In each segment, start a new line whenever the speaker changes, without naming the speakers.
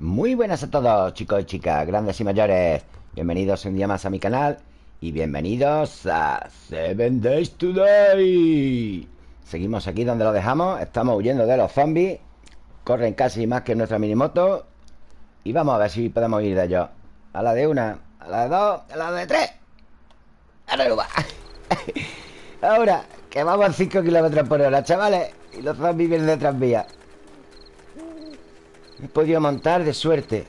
Muy buenas a todos, chicos y chicas, grandes y mayores. Bienvenidos un día más a mi canal y bienvenidos a Seven Days Today. Seguimos aquí donde lo dejamos. Estamos huyendo de los zombies. Corren casi más que nuestra minimoto. Y vamos a ver si podemos ir de ellos. A la de una, a la de dos, a la de tres. ¡Arriba! Ahora, que vamos a 5 kilómetros por hora, chavales. Y los zombies vienen detrás mía. He podido montar de suerte.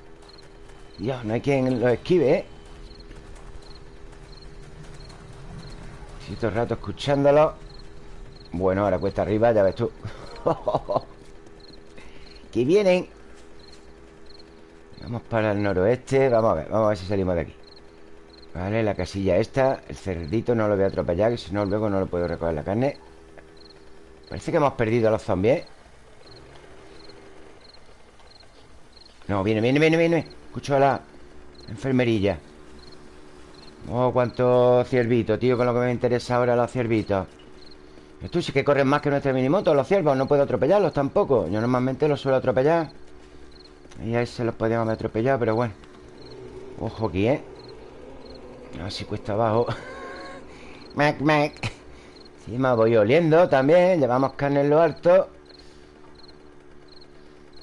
Dios, no hay quien lo esquive, ¿eh? El rato escuchándolo. Bueno, ahora cuesta arriba, ya ves tú. Que vienen. Vamos para el noroeste. Vamos a ver, vamos a ver si salimos de aquí. Vale, la casilla esta. El cerdito no lo voy a atropellar Que si no luego no lo puedo recoger la carne. Parece que hemos perdido a los zombies ¿eh? No, viene, viene, viene, viene. Escucho a la enfermerilla. Oh, cuántos ciervitos, tío Con lo que me interesa ahora los ciervitos. Esto sí que corren más que nuestra minimoto Los ciervos, no puedo atropellarlos tampoco. Yo normalmente los suelo atropellar. Y a ese los podíamos haber atropellado, pero bueno. Ojo aquí, ¿eh? A ver si cuesta abajo. Mac, mac. Sí, me voy oliendo también Llevamos carne en lo alto.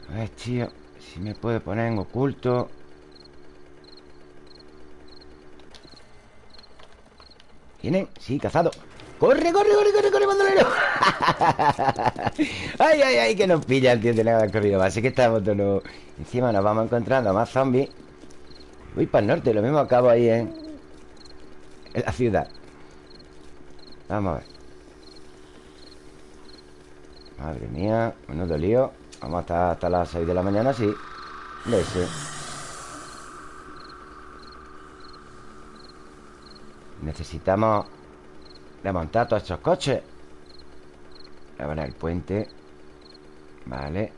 A ver, tío me puede poner en oculto. ¿Vienen? Sí, cazado. ¡Corre, corre, corre, corre, corre, bandolero! ¡Ay, ay, ay! Que nos pilla el tío de nada corrido Así que estamos todos Encima nos vamos encontrando más zombies. Voy para el norte, lo mismo acabo ahí en... En la ciudad. Vamos a ver. Madre mía, menudo lío. Vamos hasta, hasta las 6 de la mañana, sí Necesitamos Remontar todos estos coches. Ahora el puente. Vale.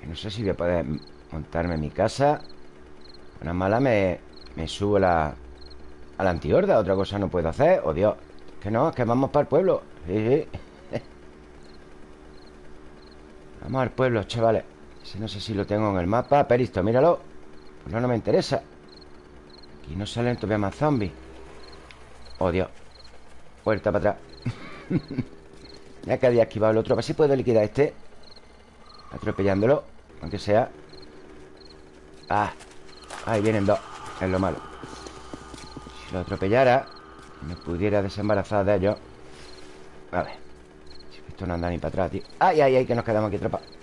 Que no sé si voy a poder montarme en mi casa. Una mala me, me subo la, a la antihorda Otra cosa no puedo hacer. Oh Dios. Que no, es que vamos para el pueblo. Vamos al pueblo, chavales No sé si lo tengo en el mapa Peristo, míralo. No, no me interesa. Aquí no salen todavía más zombies. Oh, Dios Puerta para atrás. Ya que había esquivado el otro A ver si puedo liquidar este. Atropellándolo Aunque sea. Ah Ahí vienen dos. Es lo malo. Si lo atropellara Me pudiera desembarazar de ellos. A ver. Esto no anda ni para atrás, tío. ¡Ay, ay, ay! Que nos quedamos aquí atrapados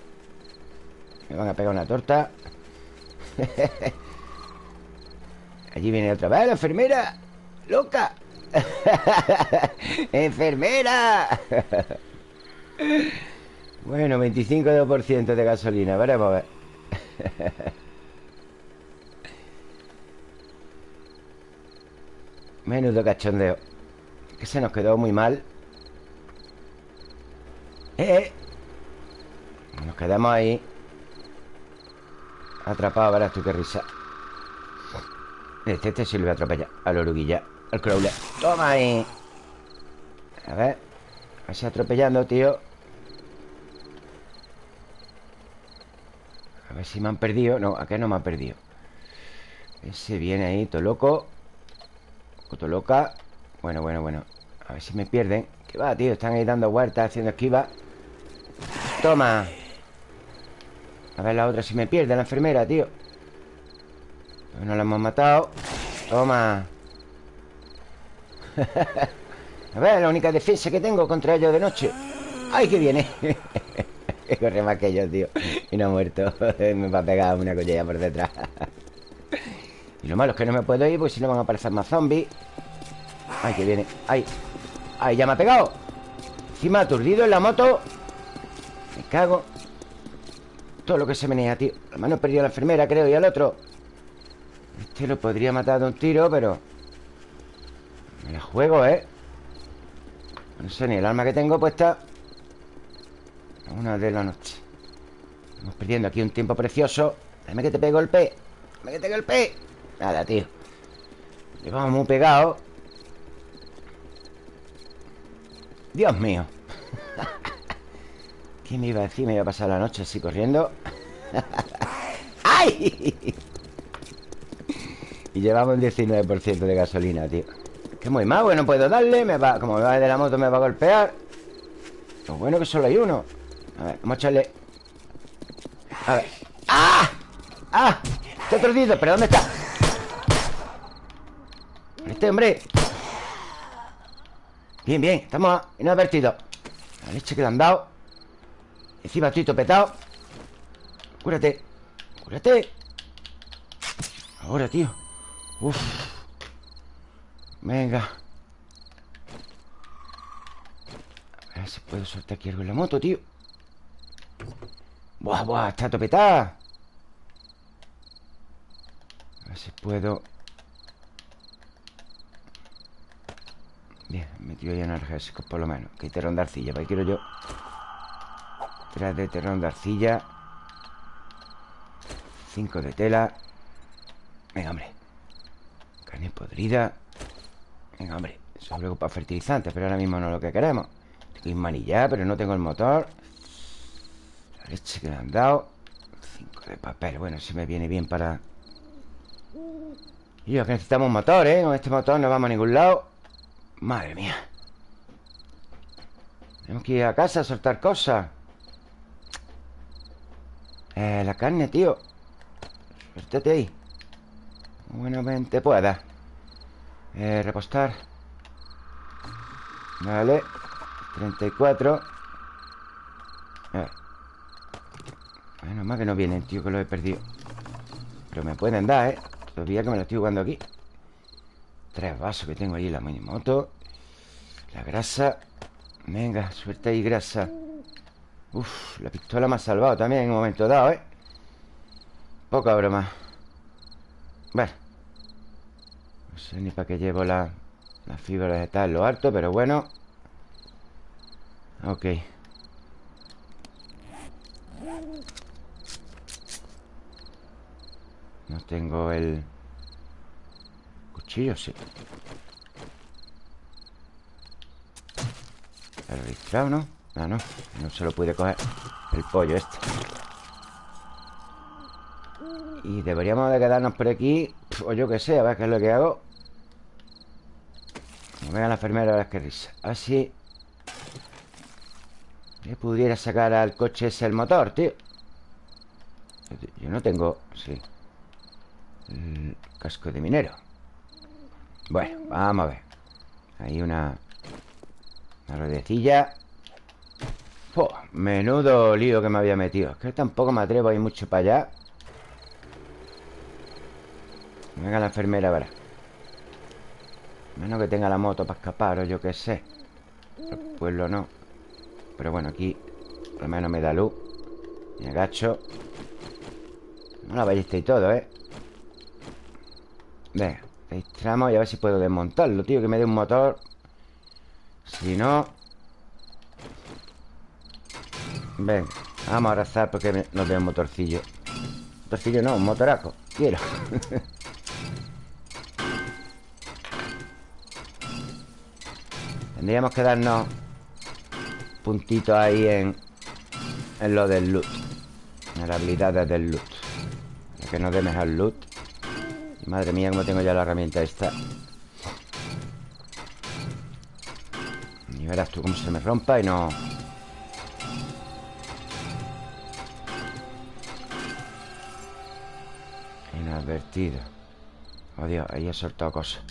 Me van a pegar una torta Allí viene otra vez la enfermera ¡Loca! ¡Enfermera! bueno, 25% de gasolina Veremos a ver Menudo cachondeo Que se nos quedó muy mal ¡Eh! eh. Nos quedamos ahí Atrapados, verás tú qué risa. Este, este sí lo voy a atropellar Al oruguilla, al crawler. Toma ahí. A ver. Así atropellando, tío. A ver si me han perdido. No, ¿a qué no me han perdido? Ese viene ahí, todo loco. Todo loca. Bueno, bueno, bueno. A ver si me pierden. ¿Qué va, tío? Están ahí dando vueltas, haciendo esquiva. Toma A ver la otra si me pierde la enfermera, tío. No la hemos matado. Toma. A ver, la única defensa que tengo contra ellos de noche. ¡Ay, que viene! Corre más que ellos, tío. Y no ha muerto. Me va a pegar una collera por detrás. Y lo malo es que no me puedo ir Porque si no van a aparecer más zombies. ¡Ay, que viene! ¡Ay! ¡Ay, ya me ha pegado! Encima aturdido en la moto. Me cago Todo lo que se menea, tío. La mano he perdido a la enfermera, creo, y al otro. Este lo podría matar de un tiro, pero Me la juego, ¿eh? No sé ni el arma que tengo puesta. Una de la noche. Estamos perdiendo aquí un tiempo precioso. Dame que te pego el P Dame que te P Nada, tío. Llevamos muy pegado. Dios mío. ¿Qué me iba a decir? Me iba a pasar la noche así corriendo ¡Ay! Y llevamos un 19% de gasolina, tío. Que muy mal, no puedo darle me va, Como me va de la moto me va a golpear. Lo bueno que solo hay uno. A ver, vamos a echarle. A ver. ¡Ah! ¡Ah! Está torcido, ¿pero dónde está? Este hombre. Bien, bien, estamos inadvertidos La leche que le han dado. Encima estoy topetado Cúrate. Cúrate. Ahora, tío. Uf. Venga. A ver si puedo soltar aquí algo en la moto, tío. Buah, buah, está topetada A ver si puedo. Bien, metido ya analgésicos por lo menos. Que hay terrón de arcilla, para quiero yo Tres de terrón de arcilla Cinco de tela. Venga, hombre. Carne podrida. Venga, hombre. Luego para fertilizantes Pero ahora mismo no es lo que queremos. Tengo manillar, pero no tengo el motor. La leche que me han dado. Cinco de papel. Bueno, si me viene bien para... Y que necesitamos un motor, ¿eh? Con este motor no vamos a ningún lado. Madre mía. Tenemos que ir a casa a soltar cosas. Eh, La carne, tío Suéltate ahí. Buenamente pueda eh, Repostar. Vale. 34 eh. Bueno, más que no vienen, tío, que lo he perdido. Pero me pueden dar, ¿eh? Todavía que me lo estoy jugando aquí. Tres vasos que tengo ahí la moto La grasa. Venga, suelta ahí grasa. Uf, la pistola me ha salvado también en un momento dado, ¿eh? Poca broma. Bueno. No sé ni para qué llevo la, la fibra vegetal en lo alto, pero bueno. Ok. No tengo el... Cuchillo, sí. Está registrado, ¿no? Ah, no. No se lo puede coger. El pollo este Y deberíamos de quedarnos por aquí O yo que sé, a ver qué es lo que hago. Como venga la enfermera, a ver qué risa. Así Que pudiera sacar al coche ese el motor, tío. Yo no tengo... Sí el casco de minero. Bueno, vamos a ver. Hay una Una ruedecilla. Menudo lío que me había metido. Es que tampoco me atrevo a ir mucho para allá Venga la enfermera, verá. Menos que tenga la moto para escapar O yo qué sé. El pueblo no. Pero bueno, aquí Por lo menos me da luz. Me agacho. No la ballesta y todo, ¿eh? Venga, registramos y a ver si puedo desmontarlo, tío Que me dé un motor. Si no. Venga, vamos a abrazar porque nos dé un motorcillo. Motorcillo no, un motoraco. Quiero Tendríamos que darnos Puntitos ahí en En lo del loot En las habilidades del loot. Para que nos dé mejor loot. Madre mía, como tengo ya la herramienta esta. Y verás tú cómo se me rompa y no... Inadvertido. Oh Dios, ahí he soltado cosas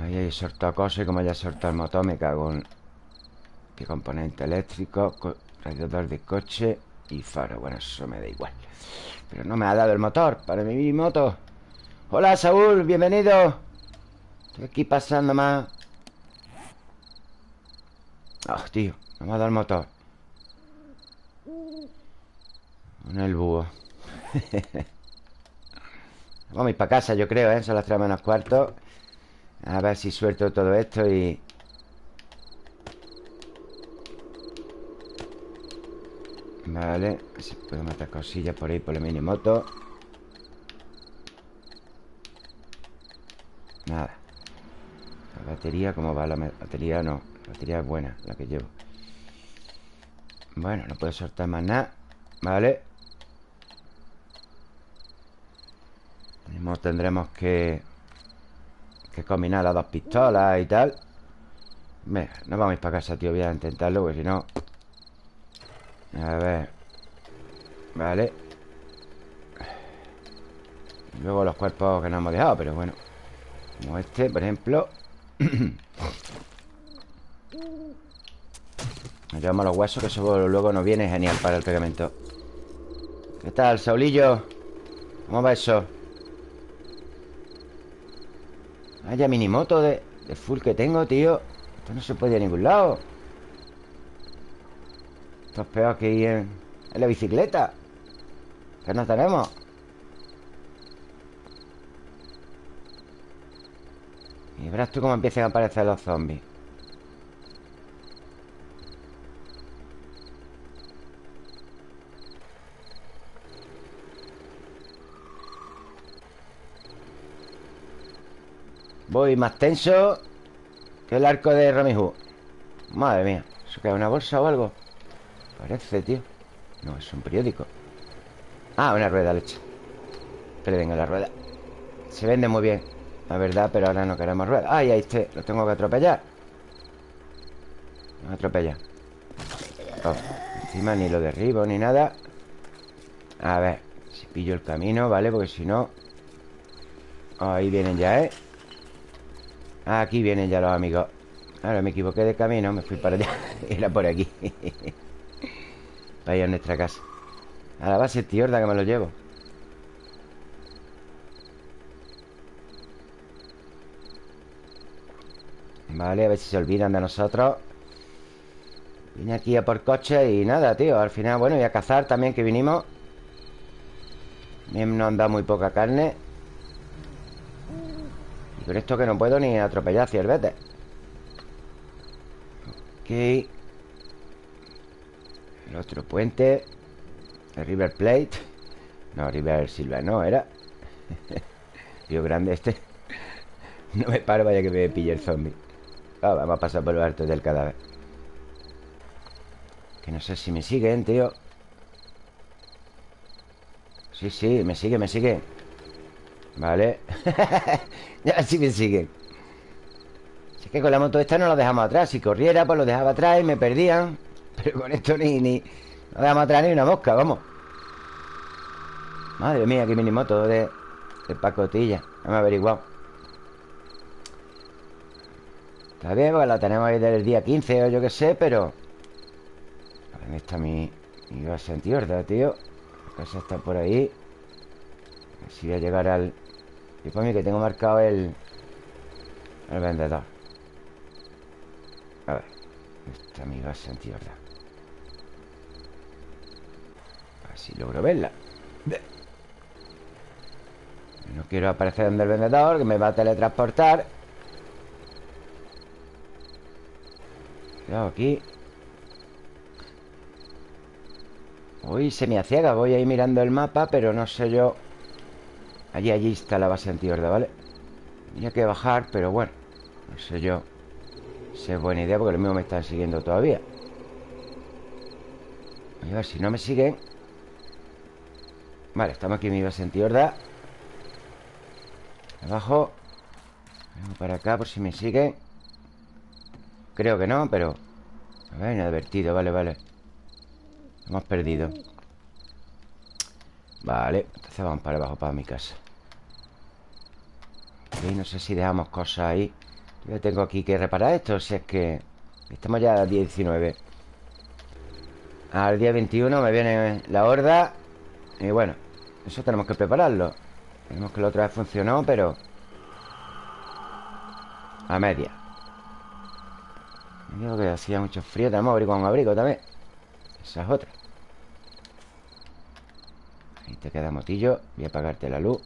Ahí he soltado cosas Y como ya soltado el motor me cago en ¿Qué componente eléctrico? Radiador de coche Y faro, bueno, eso me da igual. Pero no me ha dado el motor Para mi moto. Hola, Saúl, bienvenido. Estoy aquí pasando más. Oh, tío, no me ha dado el motor. Con el búho. Vamos a ir para casa, yo creo, ¿eh? Son las 3 menos cuarto a ver si suelto todo esto y... Vale, si puedo matar cosillas por ahí por la minimoto Nada. La batería, ¿cómo va? La batería no La batería es buena, la que llevo. Bueno, no puedo soltar más nada Vale tendremos que que combinar las dos pistolas y tal. Venga, nos vamos a ir para casa, tío. Voy a intentarlo, porque si no A ver. Vale. Luego los cuerpos que nos hemos dejado Pero bueno. Como este, por ejemplo. Nos llevamos los huesos Que eso luego nos viene genial para el pegamento. ¿Qué tal, Saulillo? ¿Cómo va eso? Vaya minimoto de, de full que tengo, tío. Esto no se puede ir a ningún lado. Esto es peor que ir en, en la bicicleta. Que no tenemos. Y verás tú cómo empiezan a aparecer los zombies Voy más tenso Que el arco de Hood. Madre mía ¿Eso queda una bolsa o algo? Parece, tío. No, es un periódico. Ah, una rueda leche. Pero venga la rueda. Se vende muy bien La verdad, pero ahora no queremos rueda. Ay, ahí está Lo tengo que atropellar. No atropella oh, Encima ni lo derribo ni nada. A ver Si pillo el camino, ¿vale? Porque si no Ahí vienen ya, ¿eh? Aquí vienen ya los amigos. Ahora me equivoqué de camino Me fui para allá. Era por aquí. Vaya a nuestra casa. A la base tiorda que me lo llevo. Vale, a ver si se olvidan de nosotros. Vine aquí a por coche y nada, tío. Al final, bueno, y a cazar también que vinimos. Nos han dado muy poca carne con esto que no puedo ni atropellar ciervetes Ok. El otro puente. El River Plate. No, River Silver no, era. Río Grande este. No me paro, vaya que me pille el zombie. Ah, Vamos a pasar por el alto del cadáver. Que no sé si me siguen, tío. Sí, sí, me sigue, me sigue Vale Ya sí me siguen Si que con la moto esta no lo dejamos atrás. Si corriera, pues lo dejaba atrás y me perdían. Pero con esto ni... ni no dejamos atrás ni una mosca, vamos. Madre mía, qué minimoto de, de pacotilla No me he averiguado. Está bien, porque la tenemos ahí del día 15 o yo qué sé, pero... ¿Dónde está mi, mi base antihorda, tío? La casa está por ahí. A ver si voy a llegar al... Y por mí que tengo marcado el... El vendedor. A ver Esta mi base antihorda A ver si logro verla. No quiero aparecer donde el vendedor Que me va a teletransportar. Cuidado aquí. Uy, se me aciega Voy a ir mirando el mapa Pero no sé yo Allí, allí está la base antihorda, ¿vale? Tenía que bajar, pero bueno No sé yo Si es buena idea porque los mismos me están siguiendo todavía. A ver si no me siguen. Vale, estamos aquí en mi base antihorda Abajo. Vengo para acá por si me siguen. Creo que no, pero A ver, inadvertido, vale, vale. Hemos perdido. Vale, entonces vamos para abajo, para mi casa no sé si dejamos cosas ahí. Yo tengo aquí que reparar esto Si es que estamos ya día 19 Al día 21 me viene la horda Y bueno, eso tenemos que prepararlo. Tenemos que la otra vez funcionó, pero A media. Me digo que hacía mucho frío Tenemos abrir con abrigo también. Esa es otra. Ahí te queda motillo Voy a apagarte la luz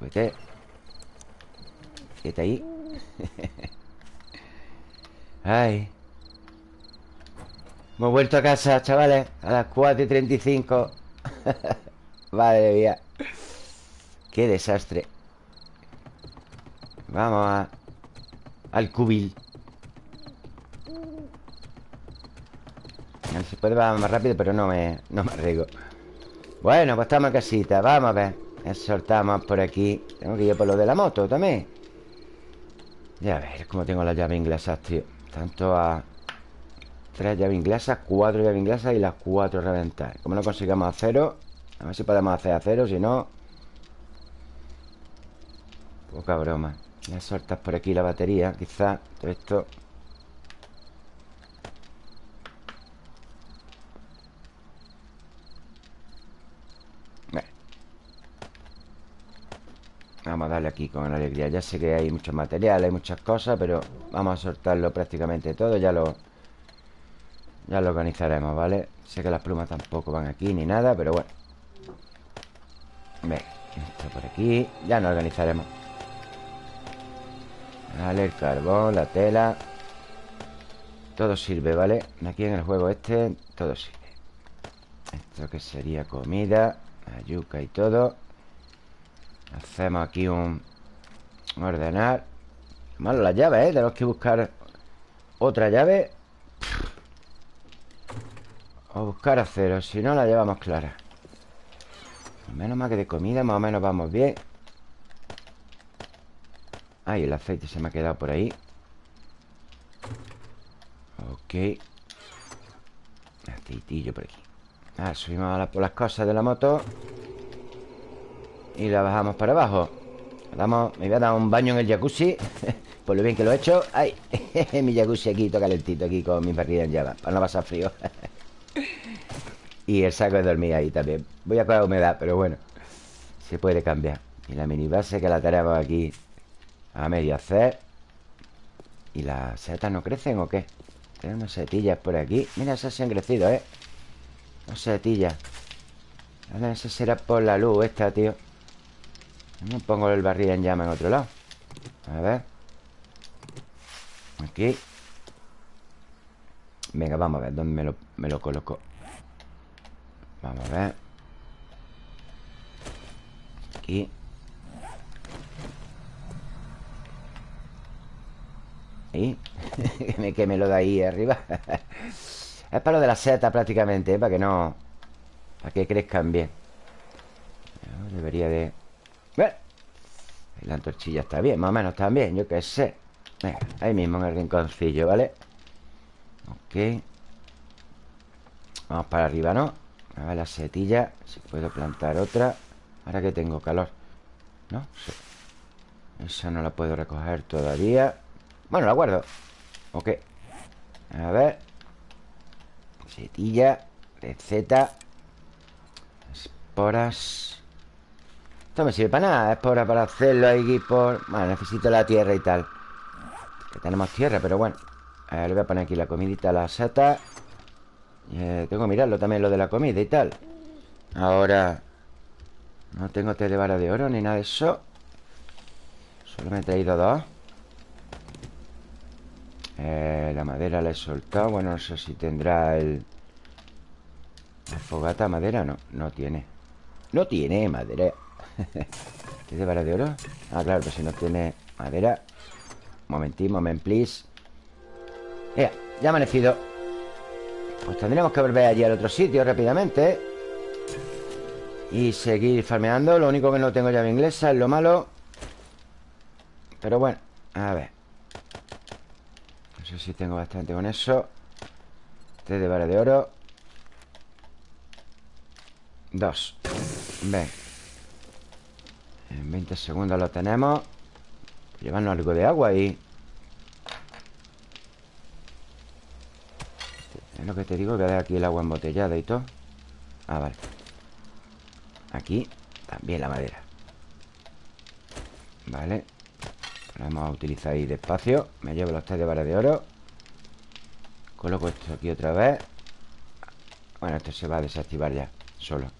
Súbete Quédate ahí. Ay. Hemos vuelto a casa, chavales A las 4 y 35 Madre mía. Qué desastre. Vamos a... Al cubil. Se puede va más rápido Pero no me, no me arriesgo. Bueno, pues estamos en casita Vamos a ver Soltamos por aquí. Tengo que ir por lo de la moto también. Ya ver cómo tengo las llaves inglesas, tío Tanto a... Tres llaves inglesas, cuatro llaves inglesas y las cuatro reventar Como no consigamos acero A ver si podemos hacer acero, si no. Poca broma. Ya soltas por aquí la batería Quizá todo esto Vamos a darle aquí con alegría. Ya sé que hay muchos materiales, hay muchas cosas Pero vamos a soltarlo prácticamente todo Ya lo... Ya lo organizaremos, ¿vale? Sé que las plumas tampoco van aquí ni nada Pero bueno. Venga, esto por aquí Ya nos organizaremos. Vale, el carbón, la tela. Todo sirve, ¿vale? Aquí en el juego este Todo sirve. Esto que sería comida La yuca y todo Hacemos aquí un... Ordenar. Malo las llaves, ¿eh? Tenemos que buscar otra llave. O buscar acero Si no, la llevamos clara. Menos mal que de comida más o menos vamos bien. Ay, el aceite se me ha quedado por ahí. Ok. Aceitillo por aquí. Ah, subimos por las cosas de la moto y la bajamos para abajo. Damos, Me voy a dar un baño en el jacuzzi Por lo bien que lo he hecho. ¡Ay! mi jacuzzi aquí, todo calentito Aquí con mi barriga en llama Para no pasar frío. Y el saco de dormir ahí también. Voy a coger humedad, pero bueno Se puede cambiar. Y la mini base que la tenemos aquí A medio hacer. ¿Y las setas no crecen o qué? Tengo unas setillas por aquí. Mira, esas se han crecido, ¿eh? Unas setillas. Esa será por la luz esta, tío pongo el barril en llama en otro lado. A ver. Aquí. Venga, vamos a ver ¿Dónde me lo, me lo coloco? Vamos a ver. Aquí. ¿Y? que me lo da ahí arriba. Es para lo de la seta prácticamente ¿eh? Para que no... Para que crezcan bien. Debería de... La antorchilla está bien, más o menos también, yo qué sé. Ahí mismo en el rinconcillo, ¿vale? Ok. Vamos para arriba, ¿no? A ver la setilla Si puedo plantar otra. Ahora que tengo calor ¿No? Sí. Esa no la puedo recoger todavía. Bueno, la guardo. Ok. A ver. Setilla Receta Esporas esto me sirve para nada Es para, para hacerlo ahí por... Bueno, necesito la tierra y tal. Que tenemos tierra, pero bueno. Le voy a poner aquí la comidita, la seta eh, Tengo que mirarlo también lo de la comida y tal. Ahora No tengo té de vara de oro ni nada de eso. Solo me he traído dos. Eh, La madera la he soltado. Bueno, no sé si tendrá el... La fogata madera No, no tiene. No tiene madera ¿Tiene vara de oro? Ah, claro, pero si no tiene madera. Momentín, moment, please. Ya, ya ha amanecido. Pues tendríamos que volver allí al otro sitio rápidamente. Y seguir farmeando. Lo único que no tengo llave inglesa es lo malo. Pero bueno, a ver. No sé si tengo bastante con eso. Tres de vara de oro. Dos. Ven en 20 segundos lo tenemos. Llevarnos algo de agua y... Es lo que te digo, voy a dar aquí el agua embotellada y todo. Ah, vale. Aquí también la madera. Vale. Lo vamos a utilizar ahí despacio. Me llevo los tres de vara de oro. Coloco esto aquí otra vez. Bueno, esto se va a desactivar ya Solo.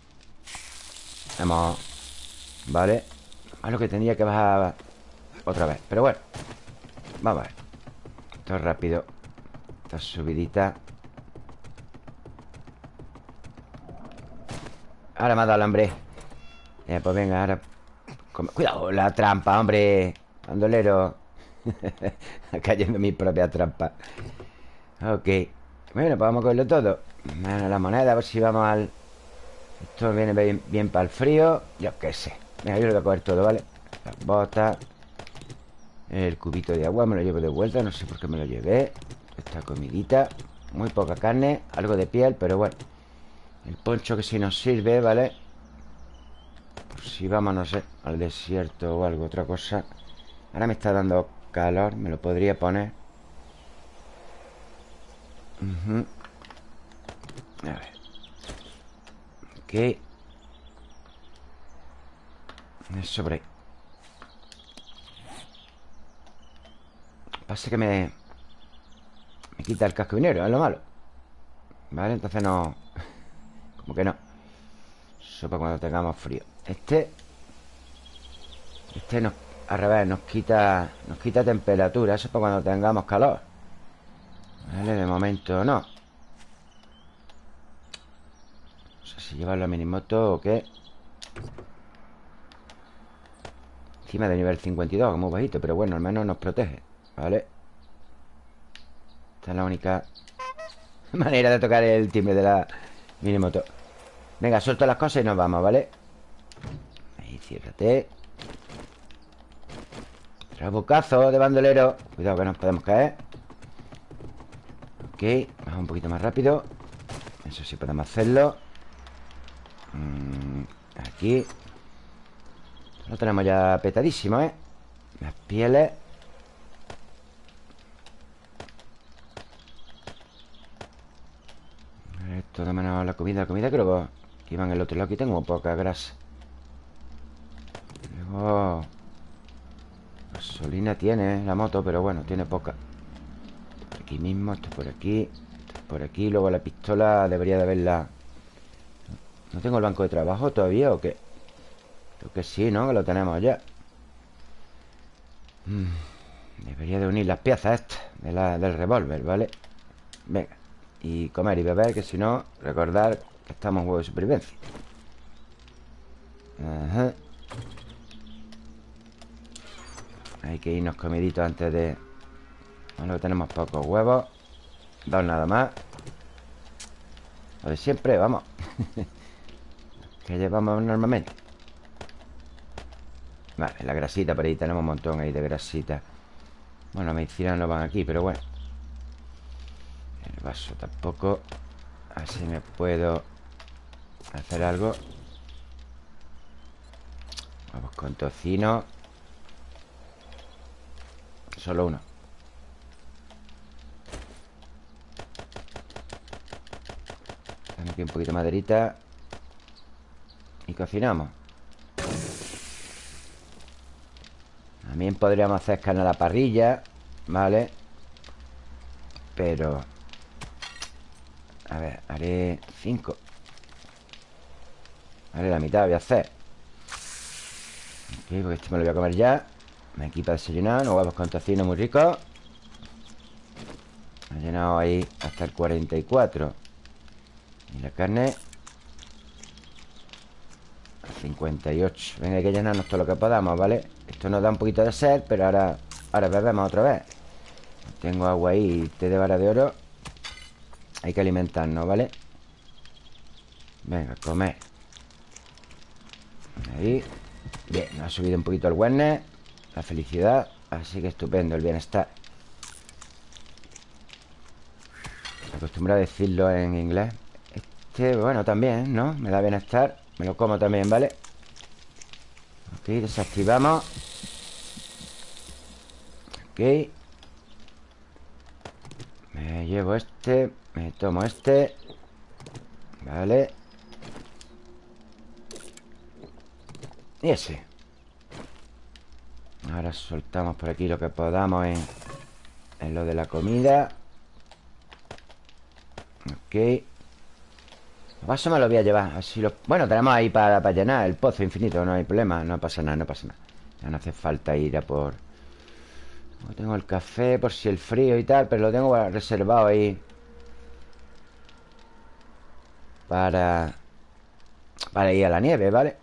Hemos... Vale a lo que tendría que bajar otra vez. Pero bueno Vamos a ver. Esto es rápido. Esta subidita. Ahora me ha dado el hambre. Eh, Pues venga, ahora Cuidado, la trampa, hombre. Andolero Cayendo en mi propia trampa. Ok. Bueno, pues vamos a cogerlo todo. Bueno, la moneda, a ver si vamos al... Esto viene bien, bien para el frío Yo qué sé Venga, yo lo voy a coger todo, ¿vale? Las botas El cubito de agua me lo llevo de vuelta No sé por qué me lo llevé. Esta comidita Muy poca carne Algo de piel, pero bueno. El poncho que sí nos sirve, ¿vale? Por si vamos, no sé Al desierto o algo, otra cosa. Ahora me está dando calor Me lo podría poner. A ver. Ok Eso por ahí Pasa que me... Me quita el casco minero, es lo malo. Vale, entonces no... Como que no. Eso para cuando tengamos frío. Este... Este nos... Al revés, nos quita... Nos quita temperatura. Eso para cuando tengamos calor. Vale, de momento no. No sé si llevar la minimoto o qué Encima de nivel 52, muy bajito Pero bueno, al menos nos protege Vale Esta es la única manera de tocar el timbre de la minimoto. Venga, suelto las cosas y nos vamos, ¿vale? Ahí, ciérrate. Trabucazo de bandolero. Cuidado que nos podemos caer. Ok, vamos un poquito más rápido. Eso sí podemos hacerlo. Mm, Aquí Lo tenemos ya petadísimo, ¿eh? Las pieles. Esto de menos la comida La comida creo que iba en el otro lado Aquí tengo poca grasa. Luego Gasolina tiene la moto Pero bueno, tiene poca. Aquí mismo, esto por aquí por aquí, luego la pistola Debería de haberla. ¿No tengo el banco de trabajo todavía o qué? Creo que sí, ¿no? Que lo tenemos ya. Mm, Debería de unir las piezas estas de la, Del revólver, ¿vale? Venga Y comer y beber, que si no Recordar que estamos en juego de supervivencia. Ajá. Hay que irnos comiditos antes de Bueno, tenemos pocos huevos. Dos nada más. Lo de siempre, vamos. Que llevamos normalmente Vale, la grasita por ahí Tenemos un montón ahí de grasita. Bueno, medicina no van aquí, pero bueno. El vaso tampoco. Así me puedo Hacer algo. Vamos con tocino. Solo uno. Dame aquí un poquito de maderita. Y cocinamos También podríamos hacer carne a la parrilla ¿Vale? Pero A ver, haré cinco. Haré la mitad, voy a hacer. Ok, porque este me lo voy a comer ya. Me equipa desayunar, unos huevos con tocino muy ricos Ha llenado ahí hasta el 44 Y la carne 58 Venga, hay que llenarnos todo lo que podamos, ¿vale? Esto nos da un poquito de sed, pero ahora Ahora bebemos otra vez. Tengo agua ahí té de vara de oro. Hay que alimentarnos, ¿vale? Venga, comer. Ahí. Bien, nos ha subido un poquito el wellness la felicidad. Así que estupendo, el bienestar. Acostumbro a decirlo en inglés. Este, bueno, también, ¿no? Me da bienestar Me lo como también, ¿vale? Ok, desactivamos. Ok. Me llevo este Me tomo este. Vale. Y ese. Ahora soltamos por aquí lo que podamos en, en lo de la comida. Ok Paso me lo voy a llevar lo... Bueno, tenemos ahí para, para, llenar el pozo infinito No hay problema, no pasa nada, no pasa nada. Ya no hace falta ir a por... tengo el café por si el frío y tal Pero lo tengo reservado ahí Para... Para ir a la nieve, ¿vale?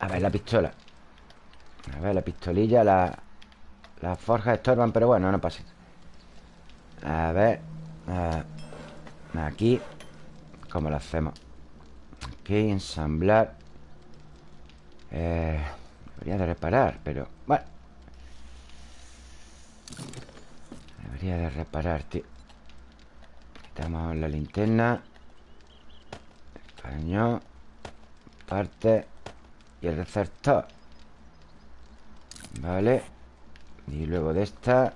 A ver, la pistola. A ver, la pistolilla, la... Las forjas estorban, pero bueno, no pasa A ver Aquí ¿Cómo lo hacemos? Aquí, ensamblar Eh, debería de reparar, pero... Bueno. Debería de reparar, tío. Quitamos la linterna cañón Parte Y el receptor. Vale. Y luego de esta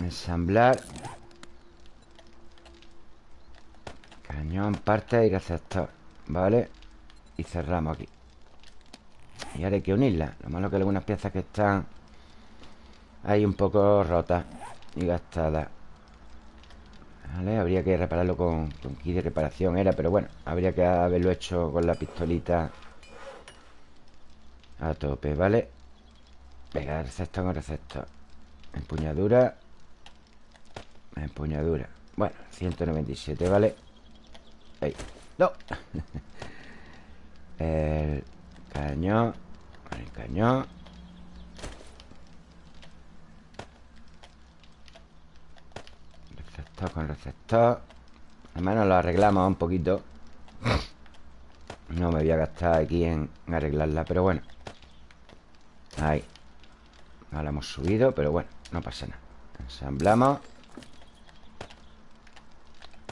Ensamblar Cañón, parte y receptor Vale Y cerramos aquí. Y ahora hay que unirla Lo malo que algunas piezas que están Ahí un poco rotas Y gastadas. Vale, habría que repararlo con, con kit de reparación Era, pero bueno Habría que haberlo hecho con la pistolita A tope, ¿vale? Venga, receptor con receptor. Empuñadura. Empuñadura. Bueno, 197, ¿vale? Ahí. No. El cañón El cañón Receptor con receptor. Al menos lo arreglamos un poquito. No me voy a gastar aquí en arreglarla Pero bueno. Ahí. Ahora hemos subido, pero bueno, no pasa nada. Ensamblamos.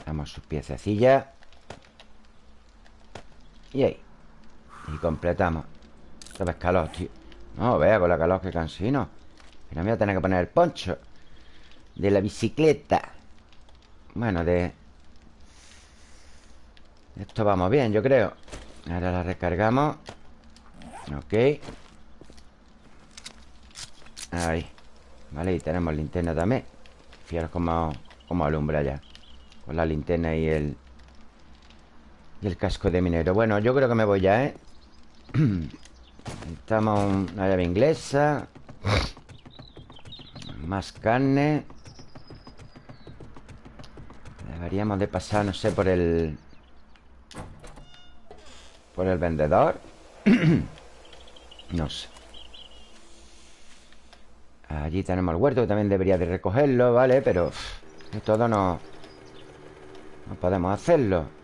Damos sus piececillas Y ahí. Y completamos. Esto es calor, tío. No, vea con la calor que cansino. No me voy a tener que poner el poncho De la bicicleta. Bueno, de... Esto vamos bien, yo creo. Ahora la recargamos. Ok. Ahí. Vale, y tenemos linterna también. Fijaros cómo, cómo alumbra ya. Con la linterna y el Y el casco de minero. Bueno, yo creo que me voy ya, ¿eh? Necesitamos una llave inglesa. Más carne. Deberíamos de pasar, no sé, por el... Por el vendedor. No sé. Allí tenemos el huerto Que también debería de recogerlo, ¿vale? Pero todo no... No podemos hacerlo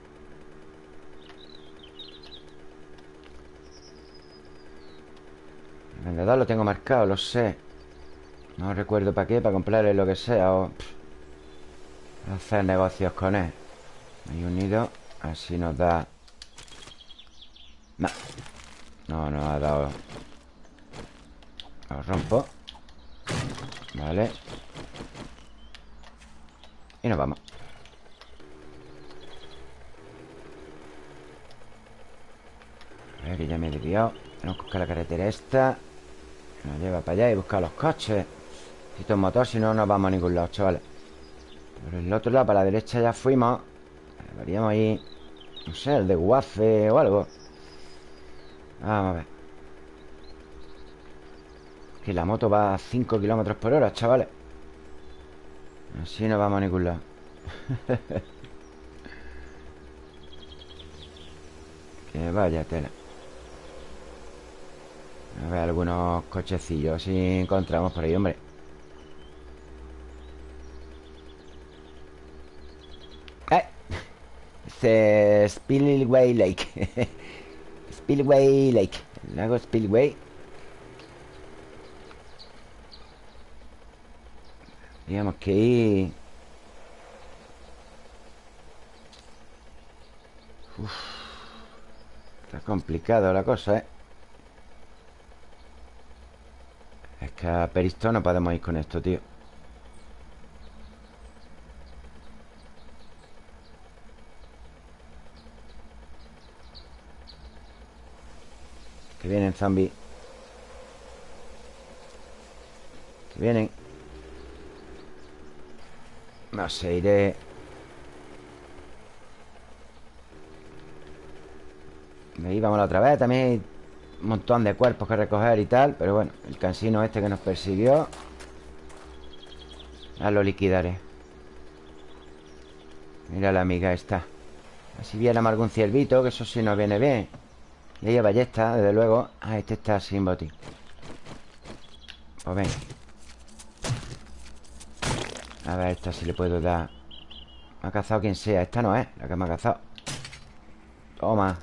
vendedor lo tengo marcado, lo sé. No recuerdo para qué Para comprarle lo que sea o... hacer negocios con él. Ahí unido Así nos da... No, no nos ha dado... Lo rompo. Vale. Y nos vamos. A ver, que ya me he desviado. Tenemos que buscar la carretera esta Nos lleva para allá y buscar los coches. Necesito un motor, si no, no vamos a ningún lado, chavales. Por el otro lado, para la derecha ya fuimos. Deberíamos ir No sé, el de Guafe o algo. Vamos a ver. Que la moto va a 5 kilómetros por hora, chavales. Así no vamos a ningún lado. Que vaya tela A ver algunos cochecillos Si encontramos por ahí, hombre. ¡Eh! Este Spillway Lake. Spillway Lake. El lago Spillway. Digamos que ir... está complicado la cosa, ¿eh? Es que a Peristo no podemos ir con esto, tío. Que vienen zombies Que vienen. No sé, iré... Ahí vamos la otra vez También montón de cuerpos que recoger y tal Pero bueno, el cansino este que nos persiguió Ya lo liquidaré. Mira la amiga esta. Así viéramos algún ciervito Que eso sí nos viene bien. Y ella ballesta, desde luego. Ah, este está sin botín. Pues venga. A ver, esta si le puedo dar. Me ha cazado quien sea. Esta no es la que me ha cazado. Toma.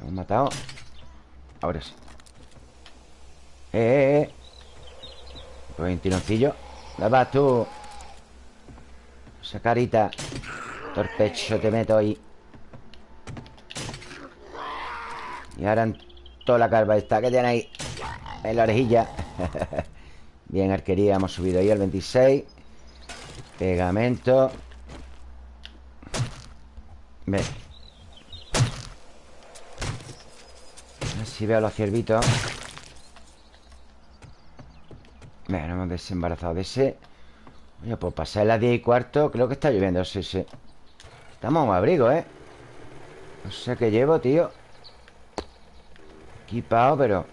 Hemos matado Ahora sí. Eh, eh, eh. Pues un tironcillo. ¿Dónde vas tú? Esa carita. Torpecho te meto ahí. Y ahora en toda la calva esta que tiene ahí En la orejilla. Bien, arquería, hemos subido ahí al 26 Pegamento. Ve A si veo los ciervitos. Venga, hemos desembarazado de ese. Oye, pues pasar las 10 y cuarto Creo que está lloviendo, sí, sí. Estamos en abrigo, ¿eh? No sé qué llevo, tío. Equipado, pero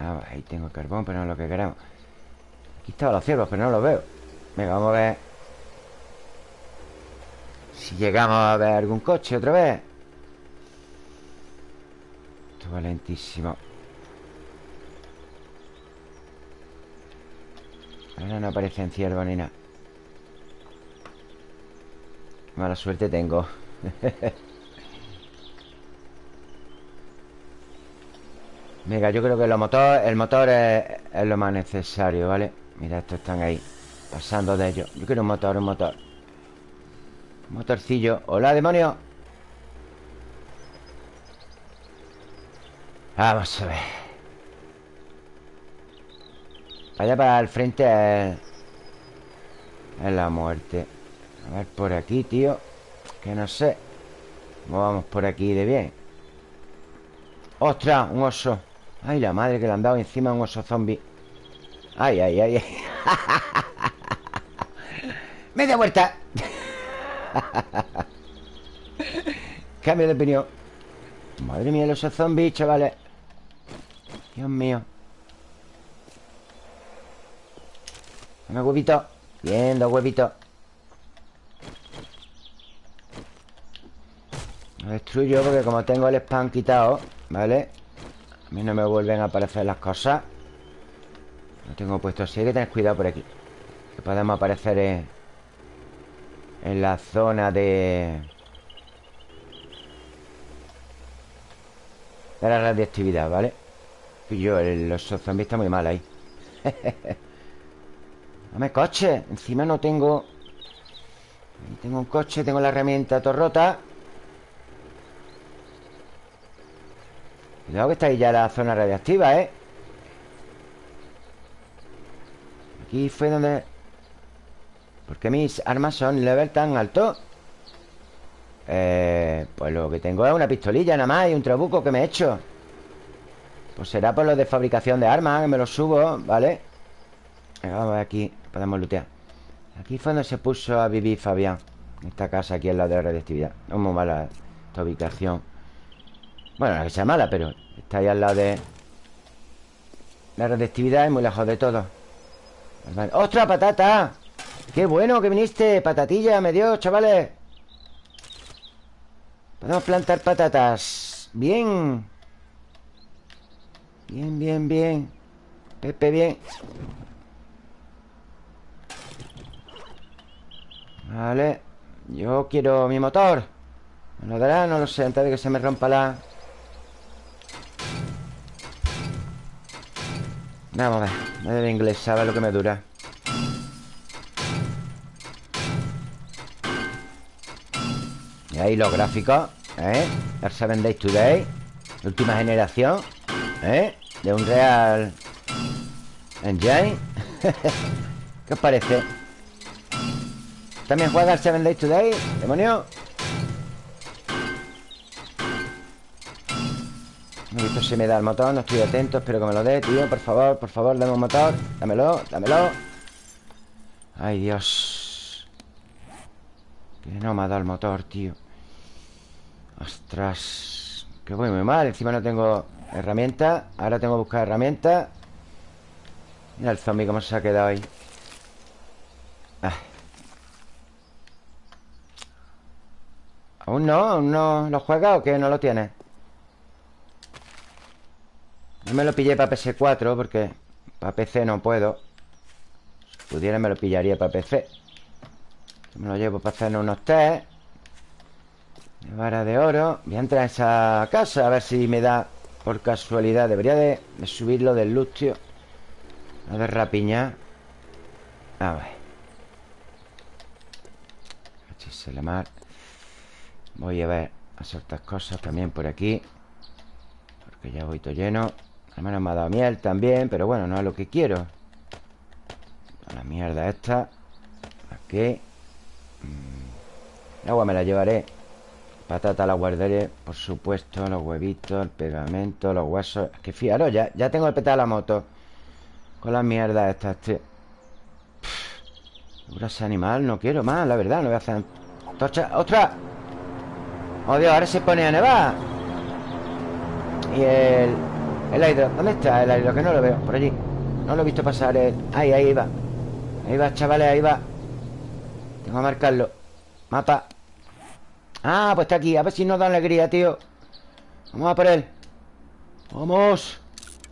ah, Ahí tengo carbón, pero no es lo que queremos Aquí estaban los ciervos, pero no los veo. Venga, vamos a ver. Si llegamos a ver algún coche otra vez Esto va lentísimo Ahora no aparecen ciervos ni nada Mala suerte tengo. Venga, yo creo que motor, el motor es, lo más necesario, ¿vale? Mira, estos están ahí Pasando de ellos. Yo quiero un motor, un motor. Motorcillo. Hola, demonio Vamos a ver. Vaya para el frente es, es la muerte. A ver por aquí, tío. Que no sé. ¿Cómo vamos por aquí de bien? ¡Ostras! Un oso. Ay, la madre que le han dado encima un oso zombie. Ay, ay, ay, ay. Media vuelta. Cambio de opinión. Madre mía, el oso zombie, chavales Dios mío. Dame huevito. Bien, dos huevitos. Lo destruyo porque como tengo el spam quitado ¿Vale? A mí no me vuelven a aparecer las cosas. Lo tengo puesto así Hay que tener cuidado por aquí. Que podemos aparecer en, en la zona de... De la radiactividad, ¿vale? Yo, el, los zombies están muy mal ahí Dame coche Encima no tengo... Tengo un coche, tengo la herramienta torrota Cuidado que está ahí ya la zona radiactiva, ¿eh? Aquí fue donde... ¿Por qué mis armas son level tan alto? Eh, pues lo que tengo es una pistolilla nada más y un trabuco que me he hecho Pues será por lo de fabricación de armas Que me lo subo, ¿vale? Vamos a ver aquí Podemos lootear. Aquí fue donde se puso a vivir Fabián esta casa aquí al lado de la radiactividad No es muy mala esta ubicación. Bueno, la que sea mala, pero está ahí al lado de... La radioactividad es muy lejos de todo. ¡Ostras, patata! ¡Qué bueno que viniste! Patatilla me dio, chavales. Podemos plantar patatas. Bien Bien, bien, bien Pepe, bien Vale Yo quiero mi motor ¿Me lo dará? No lo sé Antes de que se me rompa la... Vamos a ver de inglés, sabe lo que me dura Y ahí los gráficos ¿Eh? 7 Days Today Última generación ¿Eh? De un Real Engine ¿Qué os parece? ¿También juega el 7 Days Today? ¿Demonio? No visto si me da el motor, no estoy atento Espero que me lo dé, tío, por favor, por favor Dame un motor, dámelo, dámelo Ay, Dios Que no me ha dado el motor, tío Ostras Que voy muy mal, encima no tengo herramientas Ahora tengo que buscar herramientas Mira el zombie cómo se ha quedado ahí ah. ¿Aún no? ¿Aún no lo juega o qué? ¿No lo tiene? No me lo pillé para PS4 porque para PC no puedo. Si pudiera me lo pillaría para PC. Me lo llevo para hacer unos test. Vara de oro Voy a entrar a esa casa A ver si me da por casualidad Debería de, subirlo del luz, tío A ver, rapiña. A ver. La mar Voy a ver A soltar cosas también por aquí. Porque ya voy todo lleno. Al menos me ha dado miel también Pero bueno, no es lo que quiero. La mierda esta. Aquí. Mm. El agua me la llevaré Patata la guardaré, por supuesto Los huevitos, el pegamento, los huesos. Es que fijaros, ya, ya tengo el petal de la moto. Con las mierdas estas, tío. Ese animal, no quiero más, la verdad No voy a hacer Tocha, ¡Otra! ¡Oh, Dios! Ahora se pone a nevar. Y el... El aire, ¿dónde está el aire? Que no lo veo, por allí. No lo he visto pasar el... Ahí, ahí va. Ahí va, chavales, ahí va. Tengo que marcarlo. Mapa Ah, pues está aquí. A ver si nos da alegría, tío. Vamos a por él. Vamos.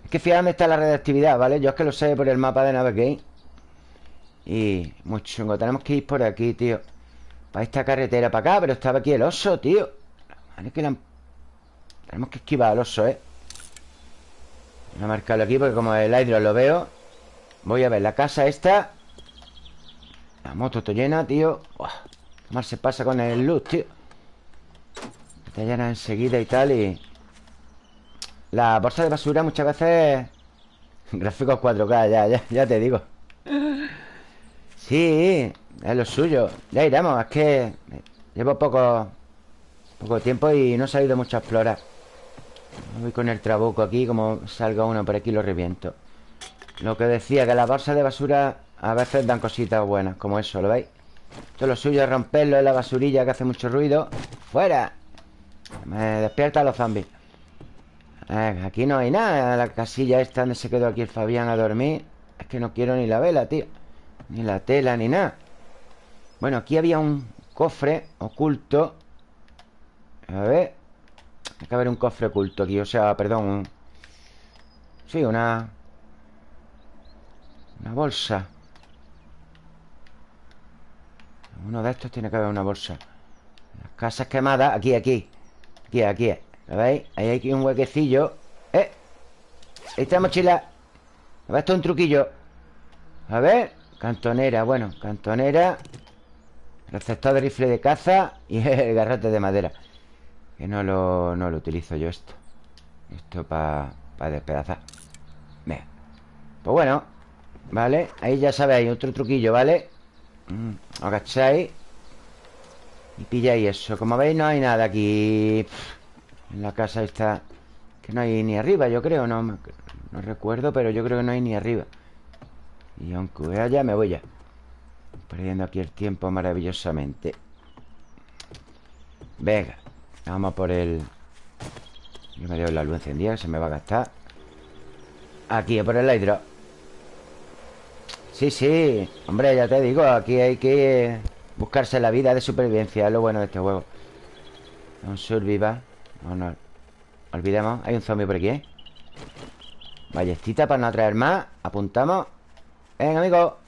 Es que fíjate está la redactividad, ¿vale? Yo es que lo sé por el mapa de Navegate. Y muy chungo Tenemos que ir por aquí, tío. Para esta carretera para acá Pero estaba aquí el oso, tío. Que Tenemos que esquivar al oso, ¿eh? Voy a marcarlo aquí porque como el hidro lo veo Voy a ver la casa esta. La moto está llena, tío. Mal se pasa con el luz, tío Está llena enseguida y tal y... La bolsa de basura muchas veces... Gráficos 4K, ya, ya, ya te digo. Sí, es lo suyo. Ya iremos, es que Llevo poco Poco tiempo y no he salido mucho a explorar. Voy con el trabuco aquí Como salga uno por aquí lo reviento. Lo que decía, que las bolsas de basura A veces dan cositas buenas Como eso, ¿lo veis? Es lo suyo romperlo en la basurilla que hace mucho ruido. ¡Fuera! Me despierta los zombies. Aquí no hay nada. La casilla esta donde se quedó aquí el Fabián a dormir. Es que no quiero ni la vela, tío. Ni la tela, ni nada. Bueno, aquí había un cofre oculto. A ver. Hay que haber un cofre oculto aquí O sea, perdón Sí, una... Una bolsa. Uno de estos tiene que haber una bolsa. Las casas quemadas Aquí, aquí Aquí, aquí ¿Lo veis? Ahí hay un huequecillo. ¡Eh! Esta mochila. A ver, esto es un truquillo. A ver Cantonera, bueno, cantonera. Receptor de rifle de caza Y el garrote de madera. Que no lo, no lo utilizo yo esto. Esto para despedazar. Venga. Pues bueno Vale, ahí ya sabéis, otro truquillo, ¿vale? Mm, agacháis Y pilláis eso. Como veis no hay nada aquí. En la casa está Que no hay ni arriba, yo creo. No, no recuerdo, pero yo creo que no hay ni arriba. Y aunque haya, me voy ya. Perdiendo aquí el tiempo maravillosamente. Venga Vamos por el... Yo me dejo la luz encendida Que se me va a gastar. Aquí, por el hidro. Sí, sí Hombre, ya te digo Aquí hay que buscarse la vida de supervivencia Es lo bueno de este juego. Un survival No, Olvidemos Hay un zombie por aquí, ¿eh? Ballestita para no atraer más Apuntamos. Ven, amigo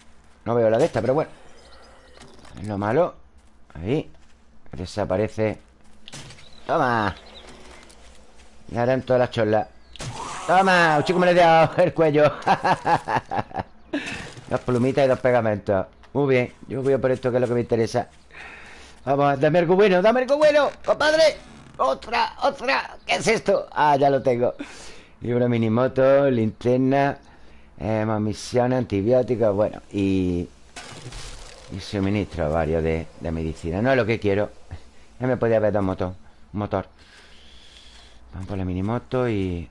No veo la de esta, pero bueno. Es lo malo. Ahí Desaparece. Toma. Y ahora en todas las cholas. Toma, un chico me le he dado el cuello. Dos plumitas y dos pegamentos Muy bien, yo voy a por esto que es lo que me interesa. Vamos, dame algo bueno, dame algo bueno Compadre, otra, otra ¿Qué es esto? Ah, ya lo tengo. Libro minimoto, linterna eh, Más misiones, antibióticos Bueno, y y suministro varios de, medicina. No es lo que quiero Ya me podía haber dado un motor, motor. Vamos por la minimoto y...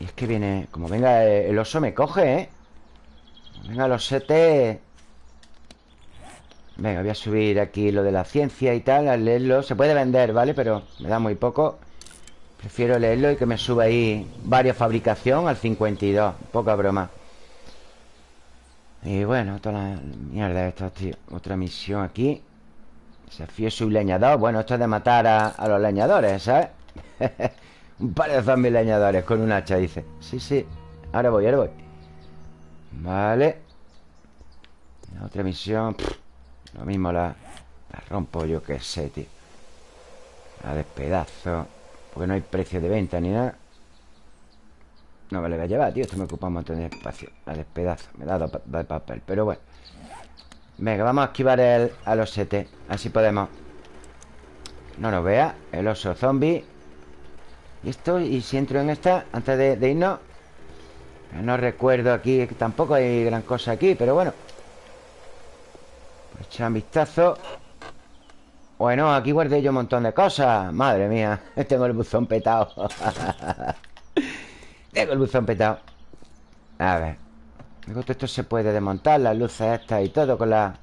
Y es que viene... Como venga el oso me coge, ¿eh? Venga los sete... Venga, voy a subir aquí lo de la ciencia y tal Al leerlo. Se puede vender, ¿vale? Pero me da muy poco. Prefiero leerlo y que me suba ahí Varias fabricación al 52 Poca broma. Y bueno, toda la mierda esta, tío. Otra misión aquí. Desafío un leñador Bueno, esto es de matar a, los leñadores, ¿sabes? un par de zombies leñadores con un hacha, dice. Sí, sí, ahora voy, ahora voy Vale. Otra misión Lo mismo la rompo yo que sé, tío. La despedazo Porque no hay precio de venta ni nada. No me lo voy a llevar, tío Esto me ocupa un montón de espacio. La despedazo Me da de papel Pero bueno. Venga, vamos a esquivar el, al osete Así podemos. No nos vea El oso zombie. Y esto, y si entro en esta Antes de, de irnos No recuerdo aquí Tampoco hay gran cosa aquí Pero bueno. Echar un vistazo. Bueno, aquí guardé yo un montón de cosas. Madre mía Tengo el buzón petado. Tengo el buzón petado. A ver. Luego esto se puede desmontar Las luces estas y todo con la...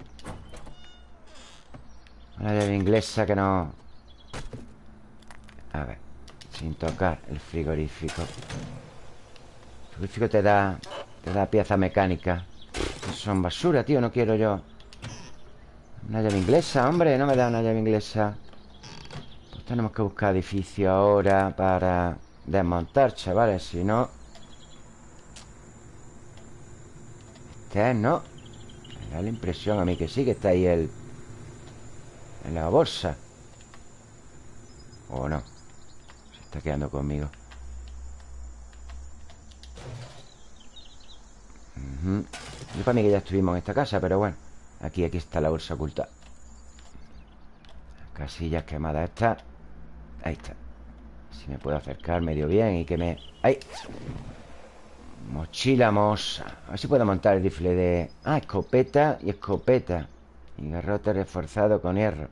Con la llave inglesa que no... A ver Sin tocar el frigorífico El te da... Te da pieza mecánica. Son basura, tío No quiero yo. Una llave inglesa, hombre No me da una llave inglesa. Pues tenemos que buscar edificio ahora Para desmontar, chavales Si no. Este es, ¿no? Me da la impresión a mí que sí Que está ahí el... En la bolsa. ¿O no? Se está quedando conmigo Yo para mí que ya estuvimos en esta casa Pero bueno Aquí, aquí está la bolsa oculta. Casillas quemadas esta Ahí está. Si me puedo acercar medio bien y que me... ¡Ahí! Mochila mosa A ver si puedo montar el rifle de... Ah, escopeta y escopeta. Y garrote reforzado con hierro.